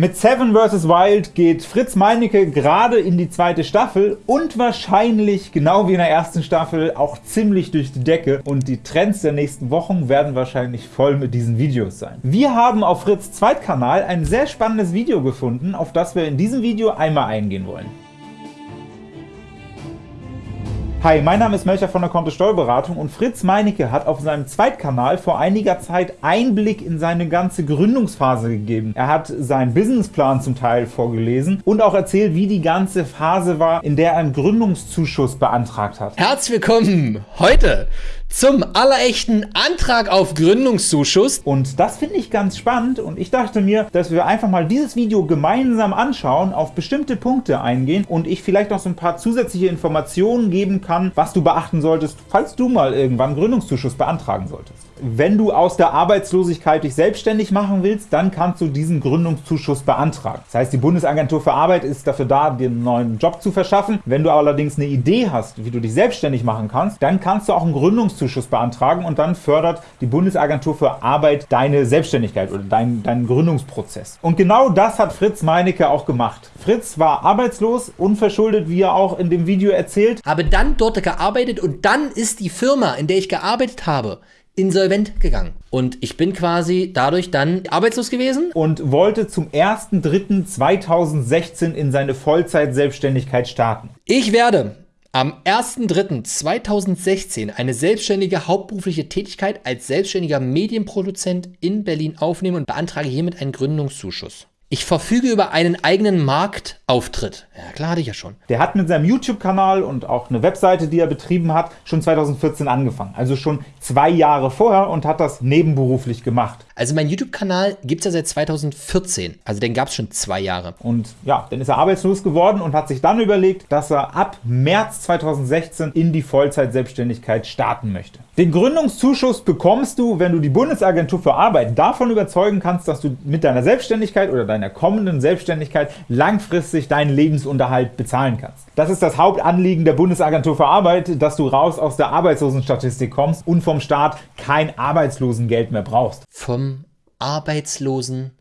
Mit Seven vs. Wild geht Fritz Meinecke gerade in die zweite Staffel und wahrscheinlich, genau wie in der ersten Staffel, auch ziemlich durch die Decke und die Trends der nächsten Wochen werden wahrscheinlich voll mit diesen Videos sein. Wir haben auf Fritz Zweitkanal ein sehr spannendes Video gefunden, auf das wir in diesem Video einmal eingehen wollen. Hi, mein Name ist Melcher von der Kontto Steuerberatung und Fritz Meinecke hat auf seinem Zweitkanal vor einiger Zeit Einblick in seine ganze Gründungsphase gegeben. Er hat seinen Businessplan zum Teil vorgelesen und auch erzählt, wie die ganze Phase war, in der er einen Gründungszuschuss beantragt hat. Herzlich willkommen heute zum allerechten Antrag auf Gründungszuschuss. Und das finde ich ganz spannend und ich dachte mir, dass wir einfach mal dieses Video gemeinsam anschauen, auf bestimmte Punkte eingehen und ich vielleicht noch so ein paar zusätzliche Informationen geben kann, was du beachten solltest, falls du mal irgendwann Gründungszuschuss beantragen solltest. Wenn du aus der Arbeitslosigkeit dich selbstständig machen willst, dann kannst du diesen Gründungszuschuss beantragen. Das heißt, die Bundesagentur für Arbeit ist dafür da, dir einen neuen Job zu verschaffen. Wenn du allerdings eine Idee hast, wie du dich selbstständig machen kannst, dann kannst du auch einen Gründungszuschuss beantragen und dann fördert die Bundesagentur für Arbeit deine Selbstständigkeit oder deinen, deinen Gründungsprozess. Und genau das hat Fritz Meinecke auch gemacht. Fritz war arbeitslos, unverschuldet, wie er auch in dem Video erzählt. Habe dann dort gearbeitet und dann ist die Firma, in der ich gearbeitet habe, insolvent gegangen. Und ich bin quasi dadurch dann arbeitslos gewesen. Und wollte zum 1.3.2016 in seine Vollzeit-Selbstständigkeit starten. Ich werde am 1.3.2016 eine selbstständige hauptberufliche Tätigkeit als selbstständiger Medienproduzent in Berlin aufnehmen und beantrage hiermit einen Gründungszuschuss. Ich verfüge über einen eigenen Marktauftritt. Ja, klar hatte ich ja schon. Der hat mit seinem YouTube-Kanal und auch eine Webseite, die er betrieben hat, schon 2014 angefangen. Also schon zwei Jahre vorher und hat das nebenberuflich gemacht. Also mein YouTube-Kanal gibt es ja seit 2014. Also den gab es schon zwei Jahre. Und ja, dann ist er arbeitslos geworden und hat sich dann überlegt, dass er ab März 2016 in die Vollzeit-Selbstständigkeit starten möchte. Den Gründungszuschuss bekommst du, wenn du die Bundesagentur für Arbeit davon überzeugen kannst, dass du mit deiner Selbstständigkeit oder deiner kommenden Selbstständigkeit langfristig deinen Lebensunterhalt bezahlen kannst. Das ist das Hauptanliegen der Bundesagentur für Arbeit, dass du raus aus der Arbeitslosenstatistik kommst und vom Staat kein Arbeitslosengeld mehr brauchst. Vom Arbeitslosen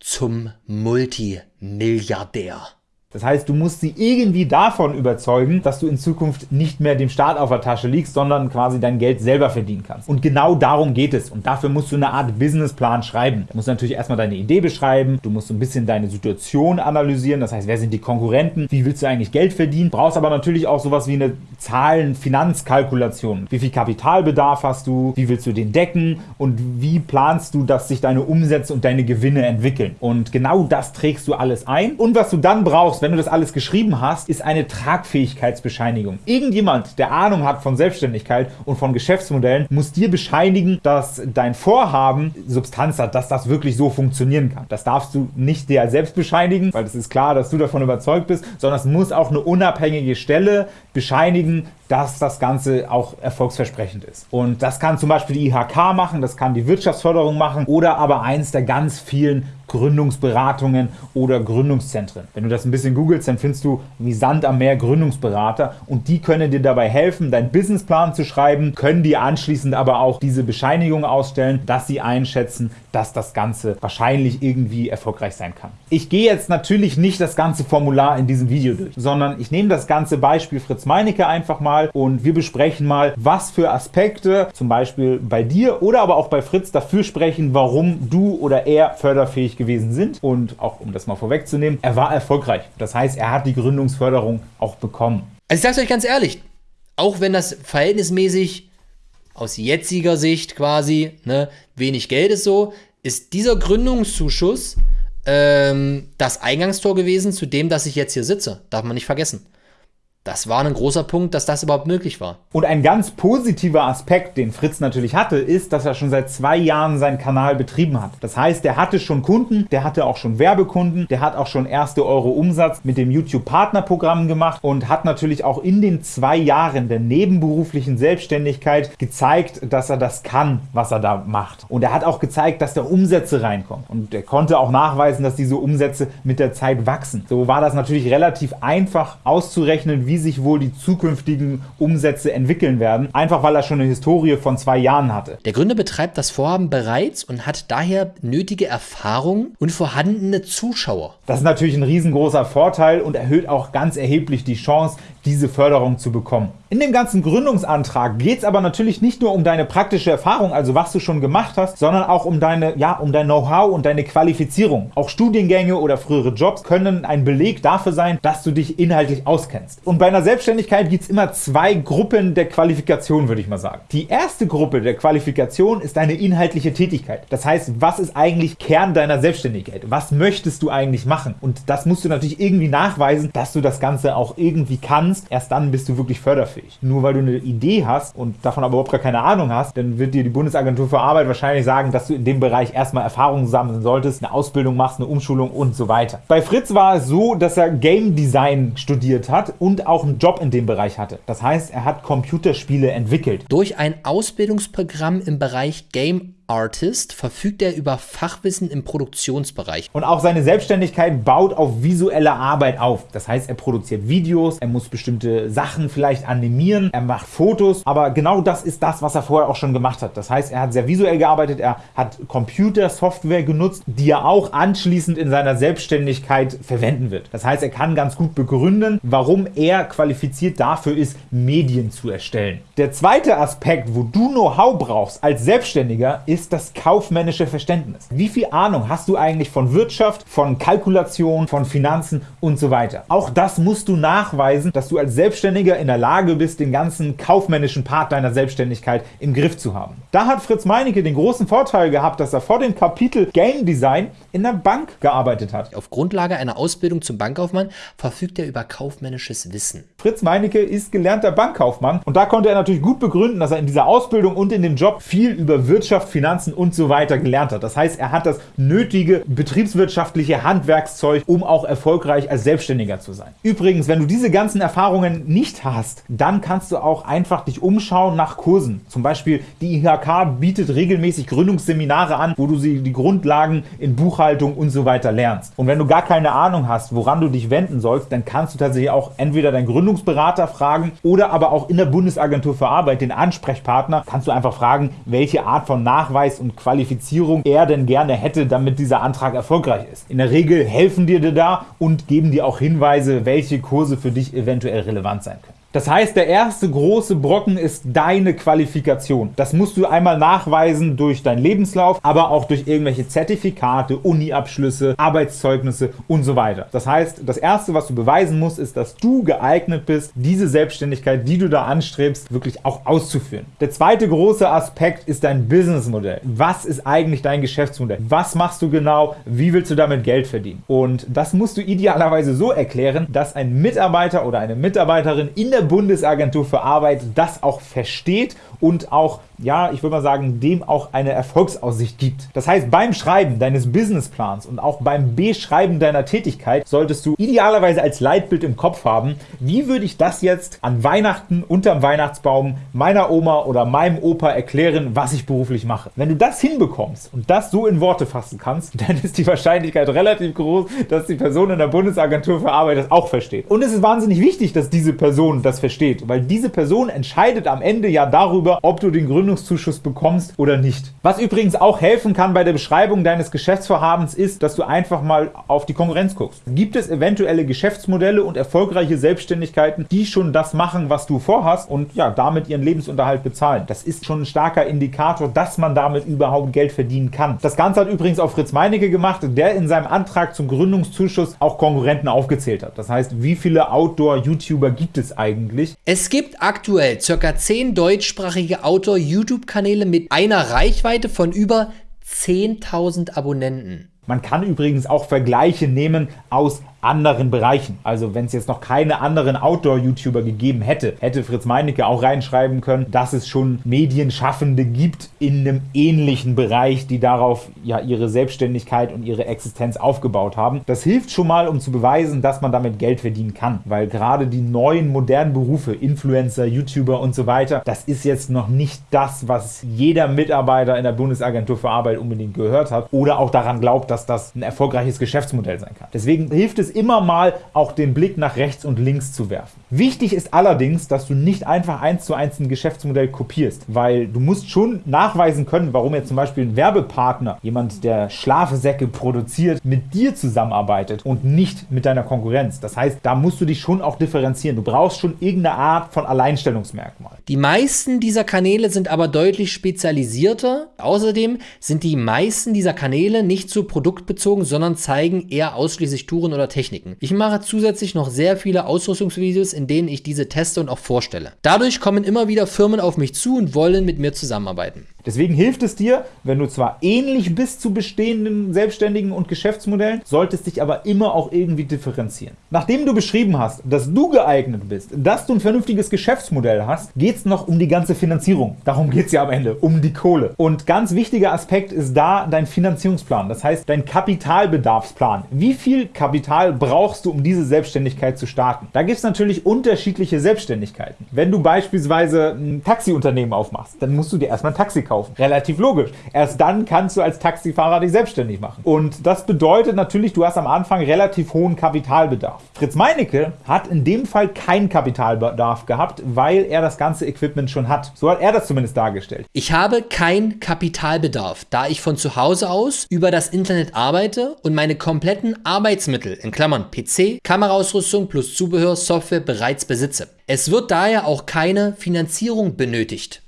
zum Multimilliardär. Das heißt, du musst sie irgendwie davon überzeugen, dass du in Zukunft nicht mehr dem Staat auf der Tasche liegst, sondern quasi dein Geld selber verdienen kannst. Und genau darum geht es. Und dafür musst du eine Art Businessplan schreiben. Du musst natürlich erstmal deine Idee beschreiben, du musst so ein bisschen deine Situation analysieren, das heißt, wer sind die Konkurrenten, wie willst du eigentlich Geld verdienen, brauchst aber natürlich auch sowas wie eine Zahlen-Finanzkalkulation. Wie viel Kapitalbedarf hast du, wie willst du den decken und wie planst du, dass sich deine Umsätze und deine Gewinne entwickeln. Und genau das trägst du alles ein. Und was du dann brauchst, brauchst, wenn du das alles geschrieben hast, ist eine Tragfähigkeitsbescheinigung. Irgendjemand, der Ahnung hat von Selbstständigkeit und von Geschäftsmodellen, muss dir bescheinigen, dass dein Vorhaben Substanz hat, dass das wirklich so funktionieren kann. Das darfst du nicht dir selbst bescheinigen, weil es ist klar, dass du davon überzeugt bist, sondern es muss auch eine unabhängige Stelle bescheinigen, dass das Ganze auch erfolgsversprechend ist. Und das kann zum Beispiel die IHK machen, das kann die Wirtschaftsförderung machen oder aber eins der ganz vielen Gründungsberatungen oder Gründungszentren. Wenn du das ein bisschen googelst, dann findest du wie Sand am Meer Gründungsberater und die können dir dabei helfen, deinen Businessplan zu schreiben, können dir anschließend aber auch diese Bescheinigung ausstellen, dass sie einschätzen, dass das Ganze wahrscheinlich irgendwie erfolgreich sein kann. Ich gehe jetzt natürlich nicht das ganze Formular in diesem Video durch, sondern ich nehme das ganze Beispiel Fritz Meinecke einfach mal und wir besprechen mal, was für Aspekte zum Beispiel bei dir oder aber auch bei Fritz dafür sprechen, warum du oder er förderfähig gewesen sind. Und auch um das mal vorwegzunehmen, er war erfolgreich. Das heißt, er hat die Gründungsförderung auch bekommen. Also ich sage es euch ganz ehrlich, auch wenn das verhältnismäßig aus jetziger Sicht quasi ne, wenig Geld ist so, ist dieser Gründungszuschuss ähm, das Eingangstor gewesen zu dem, dass ich jetzt hier sitze. Darf man nicht vergessen. Das war ein großer Punkt, dass das überhaupt möglich war. Und ein ganz positiver Aspekt, den Fritz natürlich hatte, ist, dass er schon seit zwei Jahren seinen Kanal betrieben hat. Das heißt, der hatte schon Kunden, der hatte auch schon Werbekunden, der hat auch schon erste Euro Umsatz mit dem YouTube-Partnerprogramm gemacht und hat natürlich auch in den zwei Jahren der nebenberuflichen Selbstständigkeit gezeigt, dass er das kann, was er da macht. Und er hat auch gezeigt, dass da Umsätze reinkommen. Und er konnte auch nachweisen, dass diese Umsätze mit der Zeit wachsen. So war das natürlich relativ einfach auszurechnen, wie wie sich wohl die zukünftigen Umsätze entwickeln werden, einfach weil er schon eine Historie von zwei Jahren hatte. Der Gründer betreibt das Vorhaben bereits und hat daher nötige Erfahrung und vorhandene Zuschauer. Das ist natürlich ein riesengroßer Vorteil und erhöht auch ganz erheblich die Chance, diese Förderung zu bekommen. In dem ganzen Gründungsantrag geht es aber natürlich nicht nur um deine praktische Erfahrung, also was du schon gemacht hast, sondern auch um deine, ja, um dein Know-how und deine Qualifizierung. Auch Studiengänge oder frühere Jobs können ein Beleg dafür sein, dass du dich inhaltlich auskennst. Und bei einer Selbstständigkeit gibt es immer zwei Gruppen der Qualifikation, würde ich mal sagen. Die erste Gruppe der Qualifikation ist deine inhaltliche Tätigkeit. Das heißt, was ist eigentlich Kern deiner Selbstständigkeit? Was möchtest du eigentlich machen? Und das musst du natürlich irgendwie nachweisen, dass du das Ganze auch irgendwie kannst. Erst dann bist du wirklich förderfähig. Nur weil du eine Idee hast und davon aber überhaupt gar keine Ahnung hast, dann wird dir die Bundesagentur für Arbeit wahrscheinlich sagen, dass du in dem Bereich erstmal Erfahrungen sammeln solltest, eine Ausbildung machst, eine Umschulung und so weiter. Bei Fritz war es so, dass er Game Design studiert hat und auch einen Job in dem Bereich hatte. Das heißt, er hat Computerspiele entwickelt. Durch ein Ausbildungsprogramm im Bereich Game Artist verfügt er über Fachwissen im Produktionsbereich. Und auch seine Selbstständigkeit baut auf visuelle Arbeit auf. Das heißt, er produziert Videos, er muss bestimmte Sachen vielleicht animieren, er macht Fotos, aber genau das ist das, was er vorher auch schon gemacht hat. Das heißt, er hat sehr visuell gearbeitet, er hat Computersoftware genutzt, die er auch anschließend in seiner Selbstständigkeit verwenden wird. Das heißt, er kann ganz gut begründen, warum er qualifiziert dafür ist, Medien zu erstellen. Der zweite Aspekt, wo du Know-how brauchst als Selbstständiger, ist ist das kaufmännische Verständnis. Wie viel Ahnung hast du eigentlich von Wirtschaft, von Kalkulation, von Finanzen und so weiter? Auch das musst du nachweisen, dass du als Selbstständiger in der Lage bist, den ganzen kaufmännischen Part deiner Selbstständigkeit im Griff zu haben. Da hat Fritz Meinecke den großen Vorteil gehabt, dass er vor dem Kapitel Game Design in der Bank gearbeitet hat. Auf Grundlage einer Ausbildung zum Bankkaufmann verfügt er über kaufmännisches Wissen. Fritz Meinecke ist gelernter Bankkaufmann und da konnte er natürlich gut begründen, dass er in dieser Ausbildung und in dem Job viel über Wirtschaft, Finanzen und so weiter gelernt hat. Das heißt, er hat das nötige betriebswirtschaftliche Handwerkszeug, um auch erfolgreich als Selbstständiger zu sein. Übrigens, wenn du diese ganzen Erfahrungen nicht hast, dann kannst du auch einfach dich umschauen nach Kursen. Zum Beispiel die IHK bietet regelmäßig Gründungsseminare an, wo du die Grundlagen in Buchhaltung und so weiter lernst. Und wenn du gar keine Ahnung hast, woran du dich wenden sollst, dann kannst du tatsächlich auch entweder deinen Gründungsberater fragen oder aber auch in der Bundesagentur für Arbeit den Ansprechpartner kannst du einfach fragen, welche Art von Nachweis Nachweis und Qualifizierung er denn gerne hätte, damit dieser Antrag erfolgreich ist. In der Regel helfen dir da und geben dir auch Hinweise, welche Kurse für dich eventuell relevant sein können. Das heißt, der erste große Brocken ist deine Qualifikation. Das musst du einmal nachweisen durch deinen Lebenslauf, aber auch durch irgendwelche Zertifikate, Uni-Abschlüsse, Arbeitszeugnisse und so weiter. Das heißt, das erste, was du beweisen musst, ist, dass du geeignet bist, diese Selbstständigkeit, die du da anstrebst, wirklich auch auszuführen. Der zweite große Aspekt ist dein Businessmodell. Was ist eigentlich dein Geschäftsmodell? Was machst du genau? Wie willst du damit Geld verdienen? Und das musst du idealerweise so erklären, dass ein Mitarbeiter oder eine Mitarbeiterin in der der Bundesagentur für Arbeit das auch versteht und auch ja, ich würde mal sagen, dem auch eine Erfolgsaussicht gibt. Das heißt, beim Schreiben deines Businessplans und auch beim Beschreiben deiner Tätigkeit solltest du idealerweise als Leitbild im Kopf haben, wie würde ich das jetzt an Weihnachten unterm Weihnachtsbaum meiner Oma oder meinem Opa erklären, was ich beruflich mache. Wenn du das hinbekommst und das so in Worte fassen kannst, dann ist die Wahrscheinlichkeit relativ groß, dass die Person in der Bundesagentur für Arbeit das auch versteht. Und es ist wahnsinnig wichtig, dass diese Person das versteht, weil diese Person entscheidet am Ende ja darüber, ob du den Gründungszuschuss bekommst oder nicht. Was übrigens auch helfen kann bei der Beschreibung deines Geschäftsvorhabens ist, dass du einfach mal auf die Konkurrenz guckst. Gibt es eventuelle Geschäftsmodelle und erfolgreiche Selbstständigkeiten, die schon das machen, was du vorhast und ja, damit ihren Lebensunterhalt bezahlen? Das ist schon ein starker Indikator, dass man damit überhaupt Geld verdienen kann. Das Ganze hat übrigens auch Fritz Meinecke gemacht, der in seinem Antrag zum Gründungszuschuss auch Konkurrenten aufgezählt hat. Das heißt, wie viele Outdoor-YouTuber gibt es eigentlich? Es gibt aktuell ca. 10 deutschsprachige Outdoor-YouTuber YouTube-Kanäle mit einer Reichweite von über 10.000 Abonnenten. Man kann übrigens auch Vergleiche nehmen aus anderen Bereichen. Also wenn es jetzt noch keine anderen Outdoor-YouTuber gegeben hätte, hätte Fritz Meinecke auch reinschreiben können, dass es schon Medienschaffende gibt in einem ähnlichen Bereich, die darauf ja ihre Selbstständigkeit und ihre Existenz aufgebaut haben. Das hilft schon mal, um zu beweisen, dass man damit Geld verdienen kann, weil gerade die neuen modernen Berufe, Influencer, YouTuber und so weiter, das ist jetzt noch nicht das, was jeder Mitarbeiter in der Bundesagentur für Arbeit unbedingt gehört hat oder auch daran glaubt, dass das ein erfolgreiches Geschäftsmodell sein kann. Deswegen hilft es es immer mal auch den Blick nach rechts und links zu werfen. Wichtig ist allerdings, dass du nicht einfach eins zu eins ein Geschäftsmodell kopierst, weil du musst schon nachweisen können, warum jetzt zum Beispiel ein Werbepartner, jemand, der Schlafsäcke produziert, mit dir zusammenarbeitet und nicht mit deiner Konkurrenz. Das heißt, da musst du dich schon auch differenzieren. Du brauchst schon irgendeine Art von Alleinstellungsmerkmal. Die meisten dieser Kanäle sind aber deutlich spezialisierter. Außerdem sind die meisten dieser Kanäle nicht so produktbezogen, sondern zeigen eher ausschließlich Touren oder Techniken. Ich mache zusätzlich noch sehr viele Ausrüstungsvideos, in denen ich diese teste und auch vorstelle. Dadurch kommen immer wieder Firmen auf mich zu und wollen mit mir zusammenarbeiten. Deswegen hilft es dir, wenn du zwar ähnlich bist zu bestehenden Selbstständigen und Geschäftsmodellen, solltest dich aber immer auch irgendwie differenzieren. Nachdem du beschrieben hast, dass du geeignet bist, dass du ein vernünftiges Geschäftsmodell hast, geht es noch um die ganze Finanzierung. Darum geht es ja am Ende, um die Kohle. Und ganz wichtiger Aspekt ist da dein Finanzierungsplan, das heißt dein Kapitalbedarfsplan. Wie viel Kapital brauchst du, um diese Selbstständigkeit zu starten? Da gibt es natürlich unterschiedliche Selbstständigkeiten. Wenn du beispielsweise ein Taxiunternehmen aufmachst, dann musst du dir erstmal ein Taxi kaufen. Relativ logisch. Erst dann kannst du als Taxifahrer dich selbstständig machen. Und das bedeutet natürlich, du hast am Anfang relativ hohen Kapitalbedarf. Fritz Meinecke hat in dem Fall keinen Kapitalbedarf gehabt, weil er das ganze Equipment schon hat. So hat er das zumindest dargestellt. Ich habe keinen Kapitalbedarf, da ich von zu Hause aus über das Internet arbeite und meine kompletten Arbeitsmittel in Klammern PC, Kameraausrüstung plus Zubehör, Software bereits besitze. Es wird daher auch keine Finanzierung benötigt.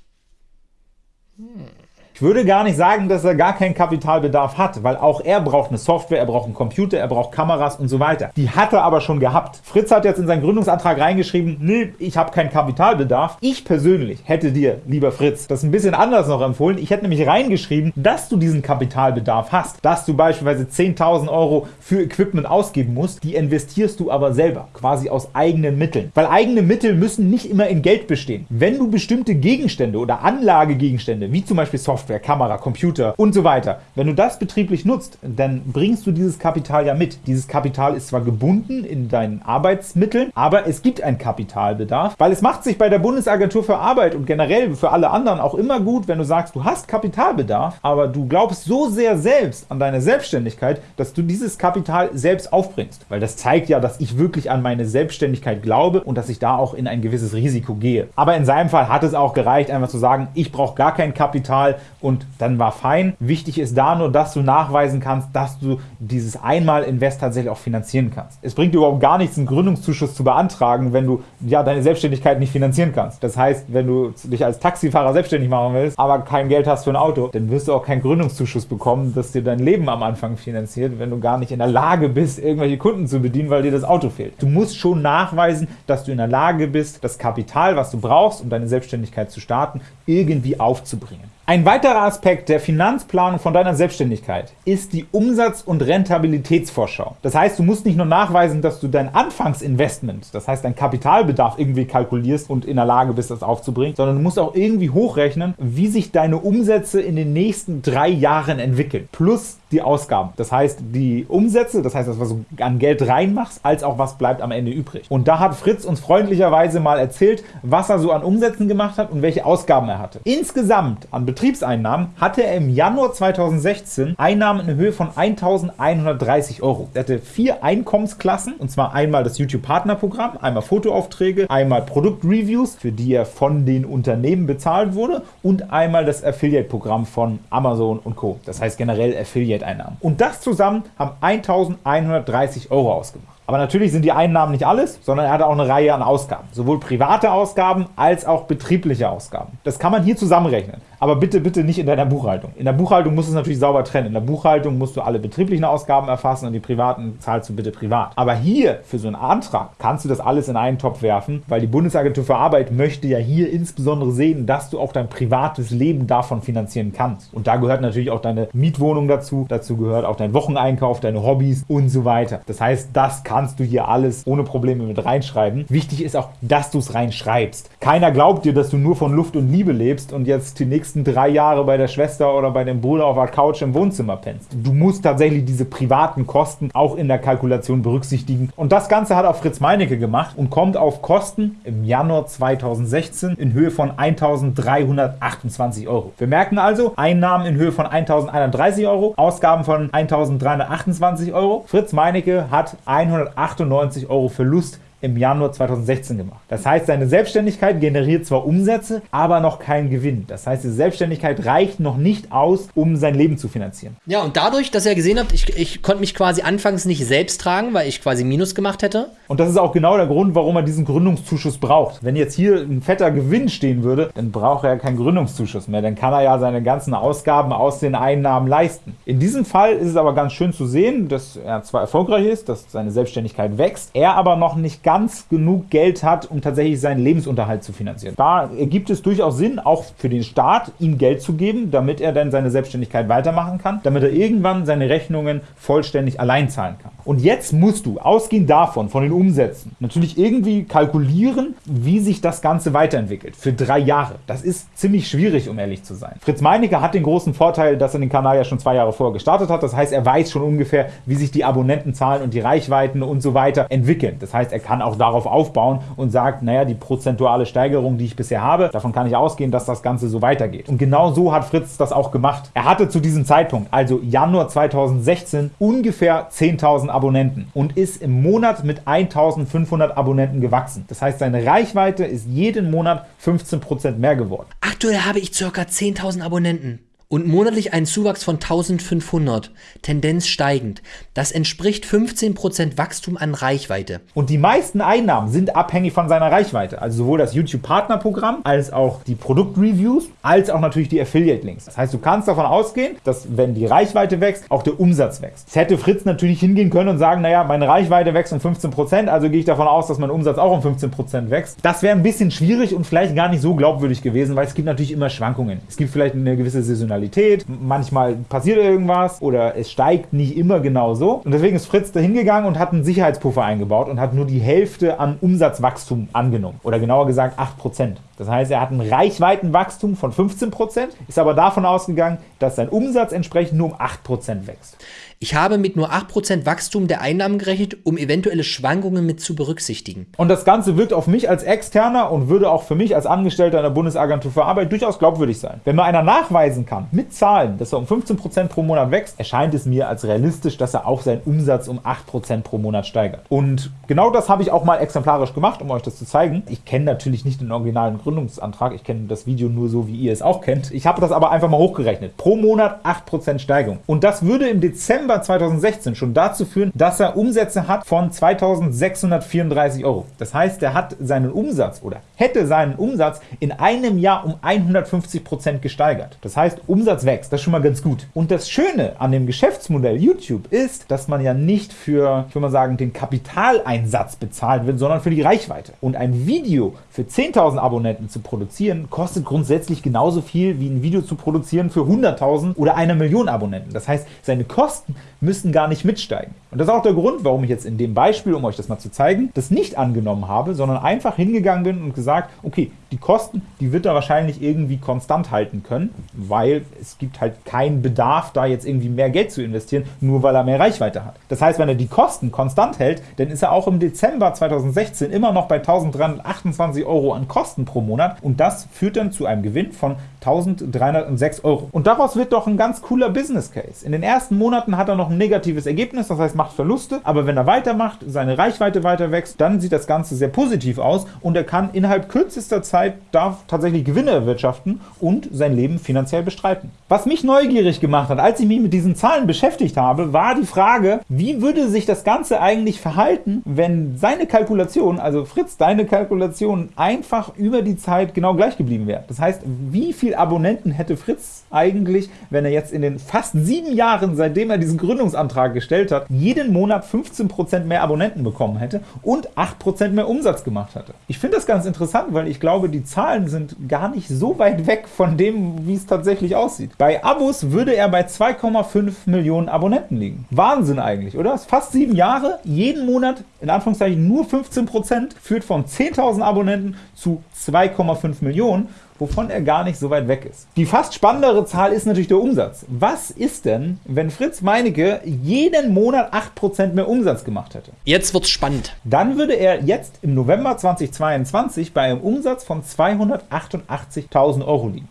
Hmm. Ich würde gar nicht sagen, dass er gar keinen Kapitalbedarf hat, weil auch er braucht eine Software, er braucht einen Computer, er braucht Kameras und so weiter. Die hat er aber schon gehabt. Fritz hat jetzt in seinen Gründungsantrag reingeschrieben, nee, ich habe keinen Kapitalbedarf. Ich persönlich hätte dir, lieber Fritz, das ein bisschen anders noch empfohlen. Ich hätte nämlich reingeschrieben, dass du diesen Kapitalbedarf hast, dass du beispielsweise 10.000 Euro für Equipment ausgeben musst, die investierst du aber selber, quasi aus eigenen Mitteln. Weil eigene Mittel müssen nicht immer in Geld bestehen. Wenn du bestimmte Gegenstände oder Anlagegegenstände, wie zum Beispiel Software, Software, Kamera, Computer und so weiter. Wenn du das betrieblich nutzt, dann bringst du dieses Kapital ja mit. Dieses Kapital ist zwar gebunden in deinen Arbeitsmitteln, aber es gibt einen Kapitalbedarf, weil es macht sich bei der Bundesagentur für Arbeit und generell für alle anderen auch immer gut, wenn du sagst, du hast Kapitalbedarf, aber du glaubst so sehr selbst an deine Selbstständigkeit, dass du dieses Kapital selbst aufbringst. Weil das zeigt ja, dass ich wirklich an meine Selbstständigkeit glaube und dass ich da auch in ein gewisses Risiko gehe. Aber in seinem Fall hat es auch gereicht, einfach zu sagen, ich brauche gar kein Kapital und dann war fein. Wichtig ist da nur, dass du nachweisen kannst, dass du dieses Einmal-Invest tatsächlich auch finanzieren kannst. Es bringt dir überhaupt gar nichts, einen Gründungszuschuss zu beantragen, wenn du ja deine Selbstständigkeit nicht finanzieren kannst. Das heißt, wenn du dich als Taxifahrer selbstständig machen willst, aber kein Geld hast für ein Auto, dann wirst du auch keinen Gründungszuschuss bekommen, das dir dein Leben am Anfang finanziert, wenn du gar nicht in der Lage bist, irgendwelche Kunden zu bedienen, weil dir das Auto fehlt. Du musst schon nachweisen, dass du in der Lage bist, das Kapital, was du brauchst, um deine Selbstständigkeit zu starten, irgendwie aufzubringen. Ein weiterer Aspekt der Finanzplanung von deiner Selbstständigkeit ist die Umsatz- und Rentabilitätsvorschau. Das heißt, du musst nicht nur nachweisen, dass du dein Anfangsinvestment, das heißt dein Kapitalbedarf irgendwie kalkulierst und in der Lage bist, das aufzubringen, sondern du musst auch irgendwie hochrechnen, wie sich deine Umsätze in den nächsten drei Jahren entwickeln. Plus die Ausgaben. Das heißt, die Umsätze, das heißt, das, was du an Geld reinmachst, als auch was bleibt am Ende übrig. Und da hat Fritz uns freundlicherweise mal erzählt, was er so an Umsätzen gemacht hat und welche Ausgaben er hatte. Insgesamt an Betriebseinnahmen hatte er im Januar 2016 Einnahmen in Höhe von 1.130 Euro. Er hatte vier Einkommensklassen, und zwar einmal das YouTube-Partnerprogramm, einmal Fotoaufträge, einmal Produktreviews, für die er von den Unternehmen bezahlt wurde, und einmal das Affiliate-Programm von Amazon und Co. Das heißt generell Affiliate-Einnahmen. Und das zusammen haben 1.130 Euro ausgemacht. Aber natürlich sind die Einnahmen nicht alles, sondern er hatte auch eine Reihe an Ausgaben. Sowohl private Ausgaben als auch betriebliche Ausgaben. Das kann man hier zusammenrechnen. Aber bitte, bitte nicht in deiner Buchhaltung. In der Buchhaltung musst du es natürlich sauber trennen. In der Buchhaltung musst du alle betrieblichen Ausgaben erfassen und die privaten zahlst du bitte privat. Aber hier, für so einen Antrag, kannst du das alles in einen Topf werfen, weil die Bundesagentur für Arbeit möchte ja hier insbesondere sehen, dass du auch dein privates Leben davon finanzieren kannst. Und da gehört natürlich auch deine Mietwohnung dazu. Dazu gehört auch dein Wocheneinkauf, deine Hobbys und so weiter. Das heißt, das kannst du hier alles ohne Probleme mit reinschreiben. Wichtig ist auch, dass du es reinschreibst. Keiner glaubt dir, dass du nur von Luft und Liebe lebst und jetzt die nächste nächsten drei Jahre bei der Schwester oder bei dem Bruder auf der Couch im Wohnzimmer pennst. Du musst tatsächlich diese privaten Kosten auch in der Kalkulation berücksichtigen. Und das Ganze hat auch Fritz Meinecke gemacht und kommt auf Kosten im Januar 2016 in Höhe von 1.328 Euro. Wir merken also, Einnahmen in Höhe von 1.130 Euro, Ausgaben von 1.328 Euro. Fritz Meinecke hat 198 Euro Verlust im Januar 2016 gemacht. Das heißt, seine Selbstständigkeit generiert zwar Umsätze, aber noch keinen Gewinn. Das heißt, die Selbstständigkeit reicht noch nicht aus, um sein Leben zu finanzieren. Ja, und dadurch, dass ihr gesehen habt, ich, ich konnte mich quasi anfangs nicht selbst tragen, weil ich quasi Minus gemacht hätte. Und das ist auch genau der Grund, warum er diesen Gründungszuschuss braucht. Wenn jetzt hier ein fetter Gewinn stehen würde, dann braucht er ja keinen Gründungszuschuss mehr. Dann kann er ja seine ganzen Ausgaben aus den Einnahmen leisten. In diesem Fall ist es aber ganz schön zu sehen, dass er zwar erfolgreich ist, dass seine Selbstständigkeit wächst, er aber noch nicht ganz genug Geld hat, um tatsächlich seinen Lebensunterhalt zu finanzieren. Da ergibt es durchaus Sinn, auch für den Staat, ihm Geld zu geben, damit er dann seine Selbstständigkeit weitermachen kann, damit er irgendwann seine Rechnungen vollständig allein zahlen kann. Und jetzt musst du, ausgehend davon, von den Umsätzen, natürlich irgendwie kalkulieren, wie sich das Ganze weiterentwickelt. Für drei Jahre. Das ist ziemlich schwierig, um ehrlich zu sein. Fritz Meinecke hat den großen Vorteil, dass er den Kanal ja schon zwei Jahre vorher gestartet hat. Das heißt, er weiß schon ungefähr, wie sich die Abonnentenzahlen und die Reichweiten und so weiter entwickeln. Das heißt, er kann auch darauf aufbauen und sagt, naja, die prozentuale Steigerung, die ich bisher habe, davon kann ich ausgehen, dass das Ganze so weitergeht. Und genau so hat Fritz das auch gemacht. Er hatte zu diesem Zeitpunkt, also Januar 2016, ungefähr 10.000 Abonnenten und ist im Monat mit 1.500 Abonnenten gewachsen. Das heißt, seine Reichweite ist jeden Monat 15% mehr geworden. Aktuell habe ich ca. 10.000 Abonnenten und monatlich einen Zuwachs von 1500, Tendenz steigend. Das entspricht 15% Wachstum an Reichweite. Und die meisten Einnahmen sind abhängig von seiner Reichweite. Also sowohl das YouTube-Partnerprogramm, als auch die Produktreviews, als auch natürlich die Affiliate-Links. Das heißt, du kannst davon ausgehen, dass wenn die Reichweite wächst, auch der Umsatz wächst. Jetzt hätte Fritz natürlich hingehen können und sagen, naja, meine Reichweite wächst um 15%, also gehe ich davon aus, dass mein Umsatz auch um 15% wächst. Das wäre ein bisschen schwierig und vielleicht gar nicht so glaubwürdig gewesen, weil es gibt natürlich immer Schwankungen. Es gibt vielleicht eine gewisse Saisonalität Saisonalität. Manchmal passiert irgendwas oder es steigt nicht immer genau so. Und deswegen ist Fritz da hingegangen und hat einen Sicherheitspuffer eingebaut und hat nur die Hälfte an Umsatzwachstum angenommen. Oder genauer gesagt 8%. Das heißt, er hat ein Reichweitenwachstum von 15%, ist aber davon ausgegangen, dass sein Umsatz entsprechend nur um 8% wächst. Ich habe mit nur 8% Wachstum der Einnahmen gerechnet, um eventuelle Schwankungen mit zu berücksichtigen. Und das Ganze wirkt auf mich als Externer und würde auch für mich als Angestellter in der Bundesagentur für Arbeit durchaus glaubwürdig sein. Wenn mir einer nachweisen kann, mit Zahlen, dass er um 15% pro Monat wächst, erscheint es mir als realistisch, dass er auch seinen Umsatz um 8% pro Monat steigert. Und genau das habe ich auch mal exemplarisch gemacht, um euch das zu zeigen. Ich kenne natürlich nicht den originalen Gründungsantrag, ich kenne das Video nur so, wie ihr es auch kennt. Ich habe das aber einfach mal hochgerechnet. Pro Monat 8% Steigerung. Und das würde im Dezember Dezember 2016 schon dazu führen, dass er Umsätze hat von 2634 Euro. Das heißt, er hat seinen Umsatz oder hätte seinen Umsatz in einem Jahr um 150 Prozent gesteigert. Das heißt, Umsatz wächst. Das ist schon mal ganz gut. Und das Schöne an dem Geschäftsmodell YouTube ist, dass man ja nicht für, ich würde mal sagen, den Kapitaleinsatz bezahlt wird, sondern für die Reichweite. Und ein Video für 10.000 Abonnenten zu produzieren, kostet grundsätzlich genauso viel wie ein Video zu produzieren für 100.000 oder eine Million Abonnenten. Das heißt, seine Kosten müssen gar nicht mitsteigen. Und das ist auch der Grund, warum ich jetzt in dem Beispiel, um euch das mal zu zeigen, das nicht angenommen habe, sondern einfach hingegangen bin und gesagt, okay, die Kosten, die wird er wahrscheinlich irgendwie konstant halten können, weil es gibt halt keinen Bedarf, da jetzt irgendwie mehr Geld zu investieren, nur weil er mehr Reichweite hat. Das heißt, wenn er die Kosten konstant hält, dann ist er auch im Dezember 2016 immer noch bei 1328 Euro an Kosten pro Monat und das führt dann zu einem Gewinn von 1306 Euro. Und daraus wird doch ein ganz cooler Business Case. In den ersten Monaten hat er noch ein negatives Ergebnis, das heißt macht Verluste, aber wenn er weitermacht, seine Reichweite weiter wächst, dann sieht das Ganze sehr positiv aus und er kann innerhalb kürzester Zeit Zeit darf tatsächlich Gewinne erwirtschaften und sein Leben finanziell bestreiten. Was mich neugierig gemacht hat, als ich mich mit diesen Zahlen beschäftigt habe, war die Frage, wie würde sich das Ganze eigentlich verhalten, wenn seine Kalkulation, also Fritz, deine Kalkulation einfach über die Zeit genau gleich geblieben wäre. Das heißt, wie viele Abonnenten hätte Fritz eigentlich, wenn er jetzt in den fast sieben Jahren, seitdem er diesen Gründungsantrag gestellt hat, jeden Monat 15% mehr Abonnenten bekommen hätte und 8% mehr Umsatz gemacht hätte. Ich finde das ganz interessant, weil ich glaube, die Zahlen sind gar nicht so weit weg von dem, wie es tatsächlich aussieht. Bei Abos würde er bei 2,5 Millionen Abonnenten liegen. Wahnsinn eigentlich, oder? Fast sieben Jahre, jeden Monat, in Anführungszeichen nur 15%, führt von 10.000 Abonnenten zu 2,5 Millionen wovon er gar nicht so weit weg ist. Die fast spannendere Zahl ist natürlich der Umsatz. Was ist denn, wenn Fritz Meinecke jeden Monat 8% mehr Umsatz gemacht hätte? Jetzt wird's spannend. Dann würde er jetzt im November 2022 bei einem Umsatz von 288.000 Euro liegen.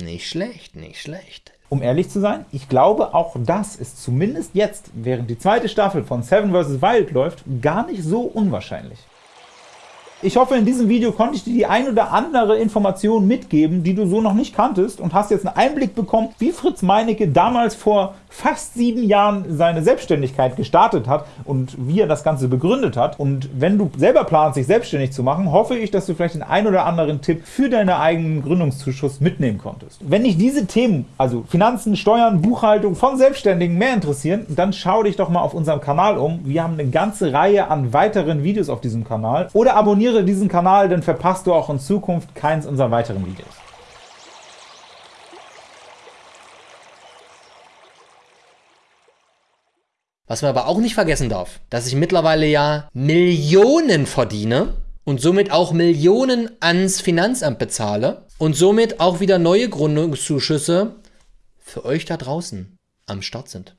Nicht schlecht, nicht schlecht. Um ehrlich zu sein, ich glaube, auch das ist zumindest jetzt, während die zweite Staffel von Seven vs. Wild läuft, gar nicht so unwahrscheinlich. Ich hoffe, in diesem Video konnte ich dir die ein oder andere Information mitgeben, die du so noch nicht kanntest und hast jetzt einen Einblick bekommen, wie Fritz Meinecke damals vor fast sieben Jahren seine Selbstständigkeit gestartet hat und wie er das Ganze begründet hat. Und wenn du selber planst, dich selbstständig zu machen, hoffe ich, dass du vielleicht den ein oder anderen Tipp für deinen eigenen Gründungszuschuss mitnehmen konntest. Wenn dich diese Themen, also Finanzen, Steuern, Buchhaltung von Selbstständigen mehr interessieren, dann schau dich doch mal auf unserem Kanal um. Wir haben eine ganze Reihe an weiteren Videos auf diesem Kanal. Oder abonniere abonniere diesen Kanal, dann verpasst du auch in Zukunft keins unserer weiteren Videos. Was man aber auch nicht vergessen darf, dass ich mittlerweile ja Millionen verdiene und somit auch Millionen ans Finanzamt bezahle und somit auch wieder neue Gründungszuschüsse für euch da draußen am Start sind.